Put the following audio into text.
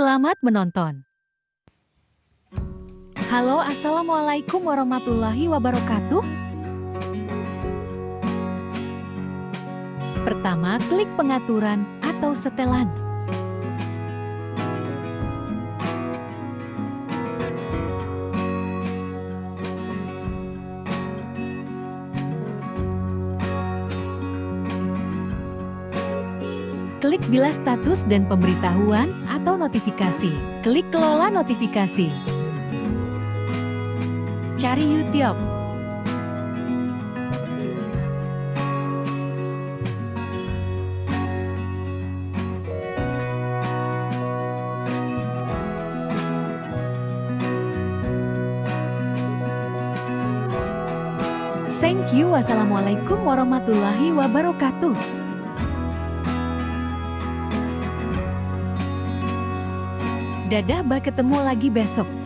Selamat menonton. Halo, Assalamualaikum warahmatullahi wabarakatuh. Pertama, klik pengaturan atau setelan. Klik bila status dan pemberitahuan atau notifikasi. Klik kelola notifikasi. Cari YouTube. Thank you. Wassalamualaikum warahmatullahi wabarakatuh. Dadah, bah ketemu lagi besok.